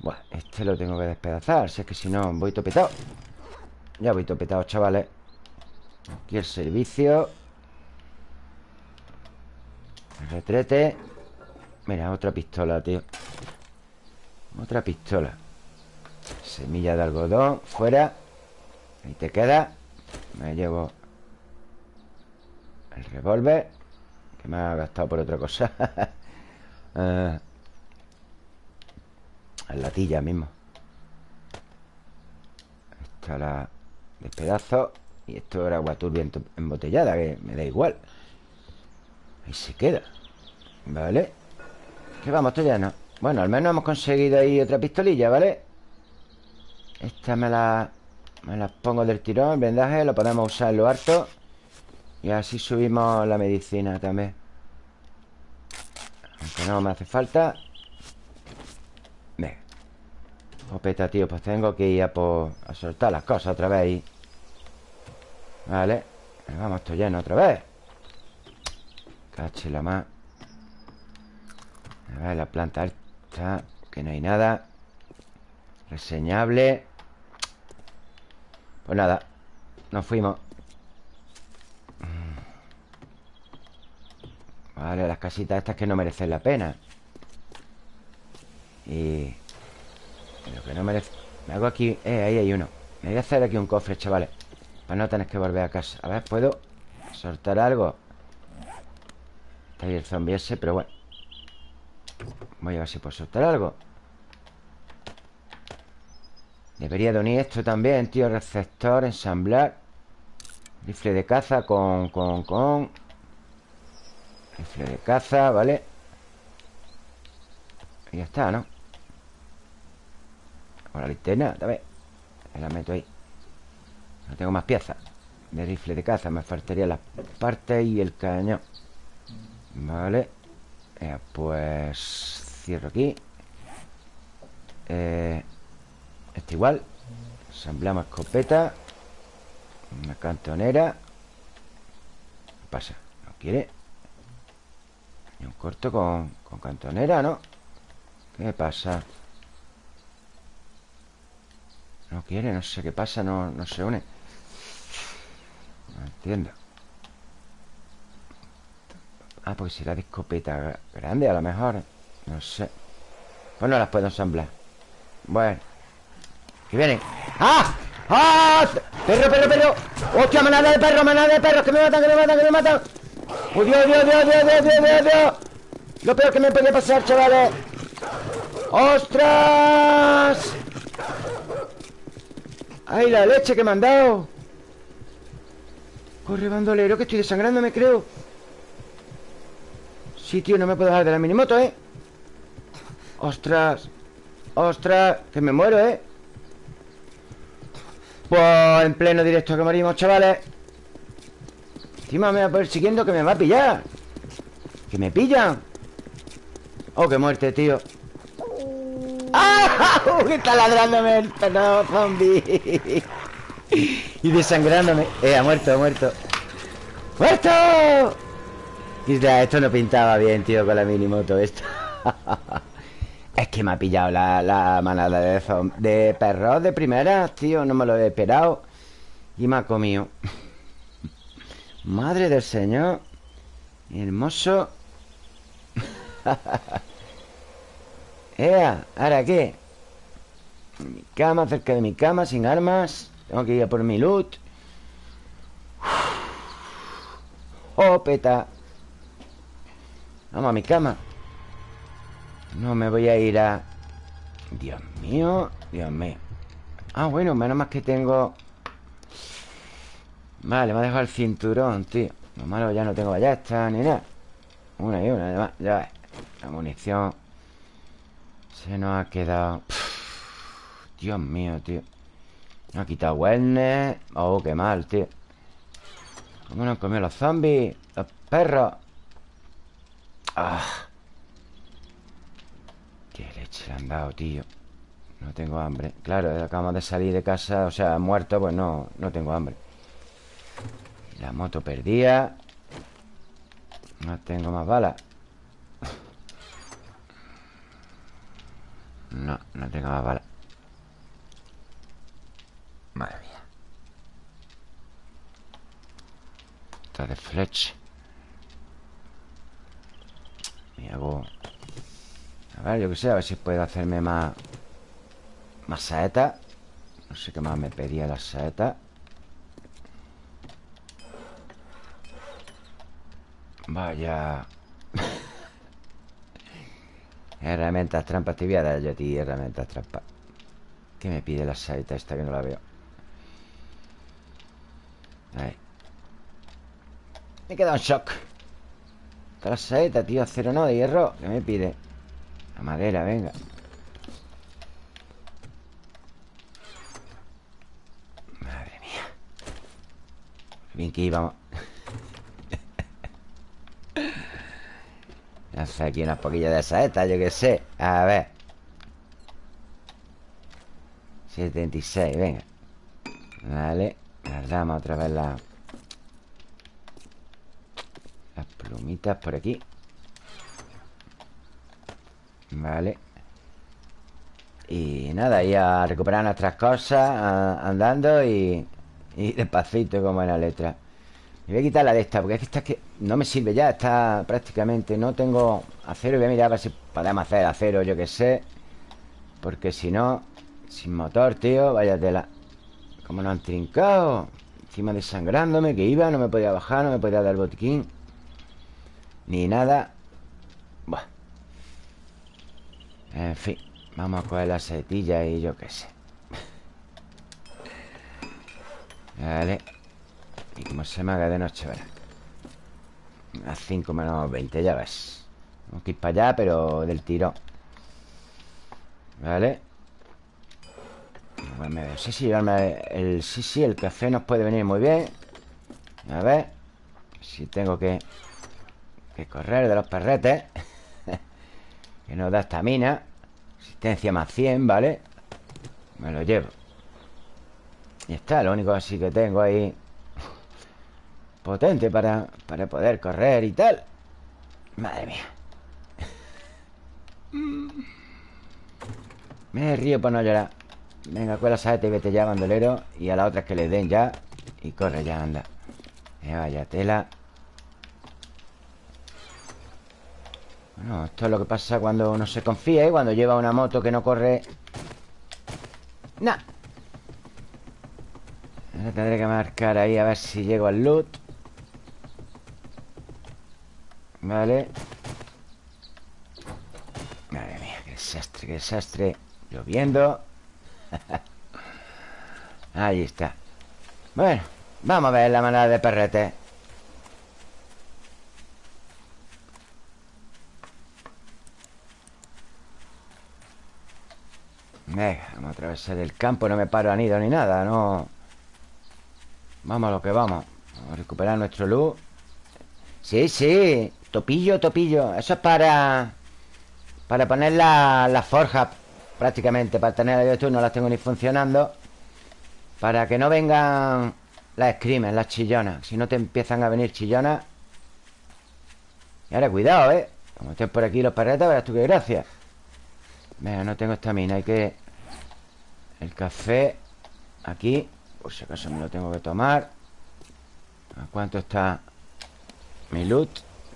Bueno, este lo tengo que despedazar Si es que si no voy topetado. Ya voy topetado, chavales. Aquí el servicio retrete. Mira, otra pistola, tío. Otra pistola. Semilla de algodón Fuera. Ahí te queda. Me llevo El revólver Que me ha gastado por otra cosa. Uh, La latilla mismo. Esta la Despedazo Y esto era agua turbia embotellada Que me da igual Ahí se queda. Vale que vamos, esto ya no Bueno, al menos hemos conseguido ahí otra pistolilla, ¿vale? Esta me la... Me la pongo del tirón, el vendaje Lo podemos usar en lo harto Y así subimos la medicina también. Aunque no me hace falta. Venga. Popeta, tío, pues tengo que ir a, por... a soltar las cosas otra vez ahí. Vale Vamos, esto lleno otra vez Cache la más. A ver, la planta está Que no hay nada. Reseñable. Pues nada Nos fuimos. Vale, las casitas estas que no merecen la pena. Y... Lo que no merece... Me hago aquí... Eh, ahí hay uno. Me voy a hacer aquí un cofre, chavales Para no tener que volver a casa. A ver, ¿puedo soltar algo? Está ahí el zombie ese, pero bueno. Voy a ver si puedo soltar algo. Debería de unir esto también, tío Receptor, ensamblar. Rifle de caza con, con, con. Rifle de caza, ¿vale? Y ya está, ¿no? Con la linterna, ver. La meto ahí. No tengo más piezas. De rifle de caza Me faltaría la parte y el cañón Vale eh, Pues Cierro aquí eh, Este igual Ensambleamos escopeta Una cantonera ¿Qué pasa? ¿No quiere? Y un corto con, con cantonera, ¿no? ¿Qué pasa? No quiere, no sé qué pasa No, no se une No entiendo Ah, porque será de escopeta grande a lo mejor no sé Pues no las puedo ensamblar Bueno Que vienen ¡Ah! ¡Ah! ¡Perro, perro, perro! ¡Hostia, manada de perros, manada de perros! ¡Que me matan, que me matan, que me matan! ¡Oh, Dios, Dios, Dios, Dios, Dios, Dios, Dios, Dios! Lo peor que me puede pasar, chavales ¡Ostras! ¡Ay, la leche que me han dado! Corre, bandolero, que estoy desangrando, me creo Sí, tío, no me puedo dejar de la minimoto, ¿eh? ¡Ostras! ¡Ostras! Que me muero, ¿eh? Pues en pleno directo que morimos, chavales Encima me va a poner siguiendo que me va a pillar Que me pillan Oh, qué muerte, tío ¡Ah! Que está ladrándome el perro zombie Y desangrándome Eh, ha muerto, ha muerto ¡Muerto! Esto no pintaba bien, tío, con la minimoto esta Es que me ha pillado la, manada de, de perros de primera, tío No me lo he esperado. Y me ha comido. Madre del Señor Hermoso. Ea, ¿ahora qué? mi cama, cerca de mi cama, sin armas. Tengo que ir a por mi loot. Oh, peta Vamos a mi cama. No me voy a ir a... Dios mío Dios mío. Ah, bueno, menos más que tengo Vale, me ha dejado el cinturón, tío. Lo malo ya no tengo ballesta ni nada. Una y una, además Ya La munición Se nos ha quedado. Dios mío, tío. Me ha quitado wellness. Oh, qué mal, tío. ¿Cómo nos han los zombies? Los perros Ah. Qué leche le han dado, tío No tengo hambre. Claro, acabamos de salir de casa O sea, muerto, pues no, no tengo hambre. La moto perdida No tengo más balas No, no tengo más balas Madre mía. Está de flecha Me hago A ver, yo que sé A ver si puedo hacerme más Más saetas No sé qué más me pedía la saeta. Vaya. Herramientas trampas Te voy a dar yo a ti herramientas trampas. ¿Qué me pide la saeta esta que no la veo? Ahí. Me he quedado en shock La saeta, tío Acero no, de hierro. ¿Qué me pide? La madera, venga. Madre mía. Bien que íbamos Hace aquí unas poquillas de saetas, yo que sé. A ver. 76, venga. Vale Guardamos otra vez la... Las plumitas por aquí. Vale. Y nada, y a recuperar nuestras cosas Andando y, y despacito como en la letra. Me voy a quitar la de esta Porque es que esta es que no me sirve ya Está prácticamente No tengo acero. Voy a mirar a ver si podemos hacer acero Yo que sé. Porque si no Sin motor, tío Vaya tela. Como no han trincado Encima desangrándome Que iba No me podía bajar No me podía dar botiquín Ni nada. Buah. En fin Vamos a coger la setilla Y yo qué sé. Vale. Y como se me haga de noche, ¿verdad? A 5 menos 20, ya ves. Vamos que ir para allá, pero del tiro. ¿Vale? No sé si llevarme el... Sí, sí, el café nos puede venir muy bien. A ver Si tengo que... Que correr de los perretes Que nos da estamina Asistencia más 100, ¿vale? Me lo llevo. Y está, lo único así que tengo ahí potente para, para poder correr y tal. Madre mía. Me río por no llorar. Venga, cuela saete y vete ya, bandolero. Y a la otra que le den ya Y corre ya, anda. Vaya tela Bueno, esto es lo que pasa cuando uno se confía Y cuando lleva una moto que no corre. Nah Ahora tendré que marcar ahí a ver si llego al loot. Vale. Madre mía, qué desastre, qué desastre. Lloviendo. Ahí está. Bueno, vamos a ver la manada de perrete Venga, vamos a atravesar el campo No me paro a nido ni nada, no Vamos a lo que vamos. Vamos a recuperar nuestro luz. Sí, sí Topillo, topillo. Eso es para... Para poner las la forjas Prácticamente Para tener yo tú no las tengo ni funcionando Para que no vengan Las screamers, las chillonas. Si no te empiezan a venir chillonas Y ahora cuidado, ¿eh? Como estén por aquí los parretas Verás tú qué gracia. Venga, no tengo estamina Hay que... El café Aquí Por si acaso me lo tengo que tomar. ¿A cuánto está mi loot?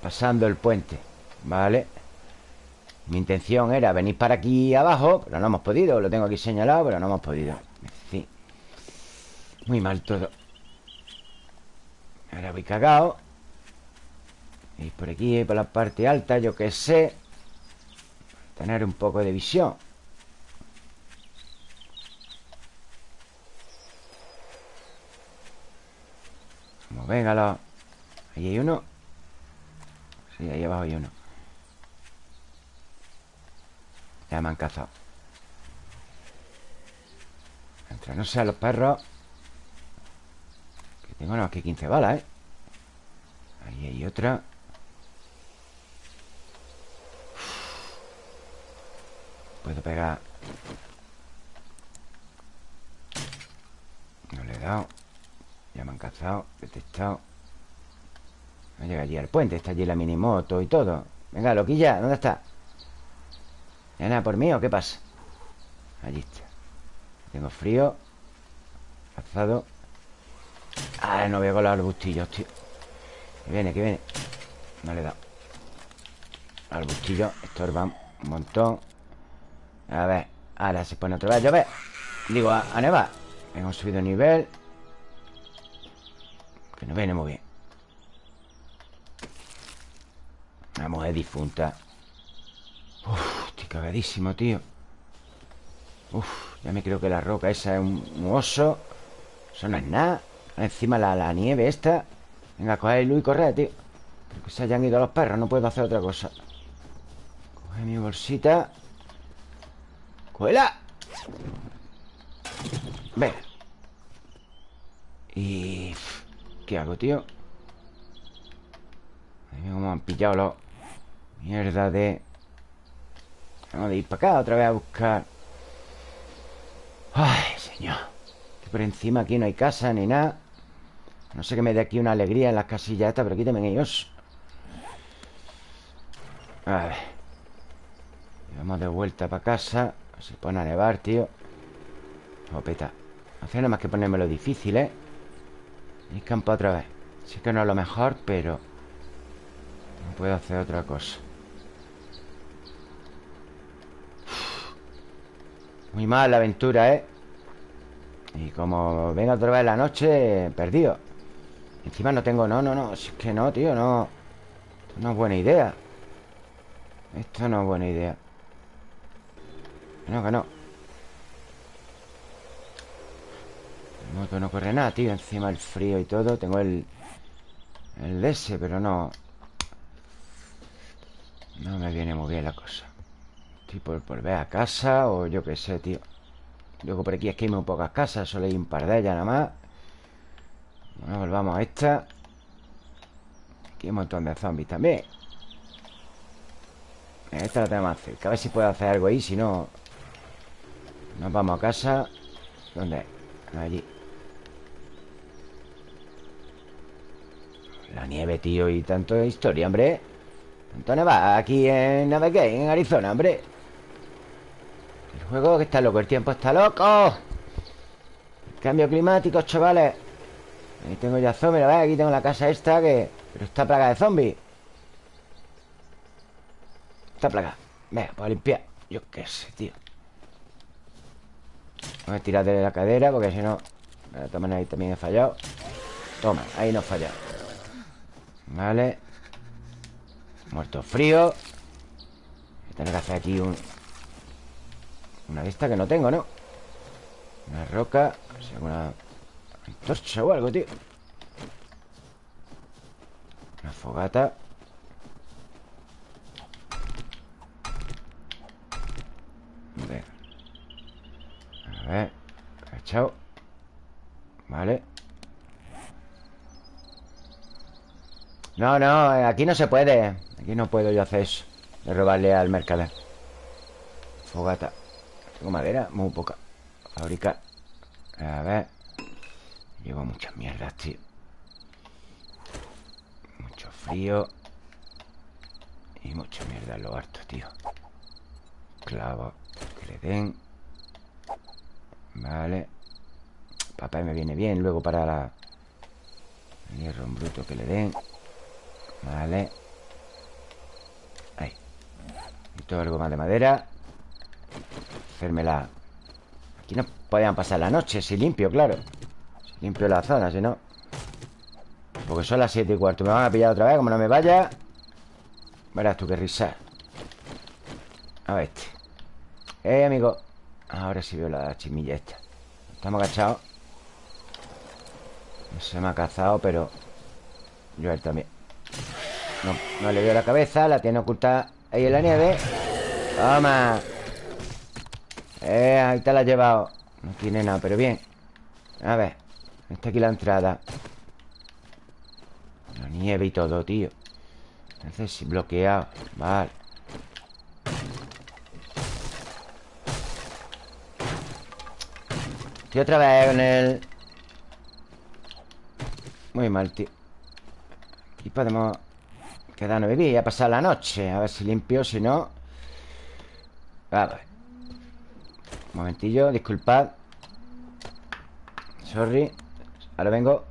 Pasando el puente Vale Mi intención era venir para aquí abajo Pero no hemos podido. Lo tengo aquí señalado Pero no hemos podido. Sí. Muy mal todo. Ahora voy cagado Y por aquí, por la parte alta Yo qué sé. Tener un poco de visión Venga Ahí hay uno. Sí, ahí abajo hay uno. Ya me han cazado. Mientras no sean los perros. Que tengo nada más que 15 balas, ¿eh? Ahí hay otra. Puedo pegar. No le he dado Ya me han cazado Detectado No llega allí al puente Está allí la minimoto y todo. Venga, loquilla, ¿dónde está? nada por mí o qué pasa? Allí está. Tengo frío Cazado Ah, no veo con los arbustillos, tío. Que viene, que viene. No le he dado. Arbustillos estorban un montón. A ver Ahora se pone otra vez. A llover Digo, a, a nevar. Hemos subido nivel Que no viene muy bien. La mujer difunta. Uf, estoy cagadísimo, tío. Uf, ya me creo que la roca esa es un, oso. Eso no es nada. Encima la, la nieve esta. Venga, coge luz y corre, tío. Que se hayan ido los perros, no puedo hacer otra cosa. Coge mi bolsita. ¡Cuela! Venga. Y... ¿Qué hago, tío? Ahí cómo han pillado los... Mierda de... Vamos a ir para acá otra vez a buscar. Ay, señor. Que por encima aquí no hay casa ni nada. No sé que me dé aquí una alegría en las casillas estas Pero quítame ellos. A ver. Vamos de vuelta para casa Se pone a nevar, tío. Opeta Hace nada más que ponérmelo difícil, ¿eh? Y campo otra vez. Sé que no es lo mejor, pero No puedo hacer otra cosa. Muy mal la aventura, ¿eh? Y como venga otra vez la noche Perdido. Encima no tengo... No, no, no Si es que no, tío, no. Esto no es buena idea. Esto no es buena idea. No, que no no corre nada, tío. Encima el frío y todo Tengo el... El ese, pero no. No me viene muy bien la cosa. Estoy por volver a casa O yo qué sé, tío. Luego por aquí es que hay muy pocas casas Solo hay un par de ellas nada más. Bueno, volvamos a esta. Aquí hay un montón de zombies también. Esta la tenemos más cerca A ver si puedo hacer algo ahí Si no Nos vamos a casa. ¿Dónde? Allí La nieve, tío Y tanto historia, hombre. Tanto neva aquí en Navegate En Arizona, hombre. Juego que está loco, el tiempo está loco. Cambio climático, chavales. Ahí tengo ya zombies. Aquí tengo la casa esta que... Pero está plaga de zombies Está plaga. Venga, pues a limpiar. Yo qué sé, tío. Voy a tirar de la cadera porque si no... De todas ahí también he fallado. Toma, ahí no he fallado Vale. Muerto frío. Tener que hacer aquí un... Una estas que no tengo, ¿no? Una roca Una antorcha o algo, tío. Una fogata. A ver Chao Vale No, no, aquí no se puede. Aquí no puedo yo hacer eso De robarle al mercader. Fogata. Tengo madera, muy poca. Fabricar A ver. Llevo muchas mierdas, tío. Mucho frío. Y mucha mierda en lo harto, tío. Clavo Que le den. Vale. Papá me viene bien. Luego para la... Hierro en bruto que le den Vale. Ahí. Todo algo más de madera. Hacérmela. Aquí no podían pasar la noche Si limpio, claro. Si limpio la zona, si no. Porque son las 7 y cuarto. Me van a pillar otra vez, como no me vaya. Verás tú qué risa. A ver este. Eh, amigo. Ahora sí veo la chimilla esta. Estamos agachados. Se me ha cazado, pero Yo a él también no, no le veo la cabeza La tiene oculta ahí en la nieve. Toma. Eh, ahí te la has llevado. No tiene nada, pero bien. A ver Está aquí la entrada. La nieve y todo, tío. Entonces, bloqueado Vale. Y otra vez con el... Muy mal, tío. Aquí podemos quedarnos vivir y a pasar la noche A ver si limpio, si no. A Un momentillo, disculpad. Sorry Ahora vengo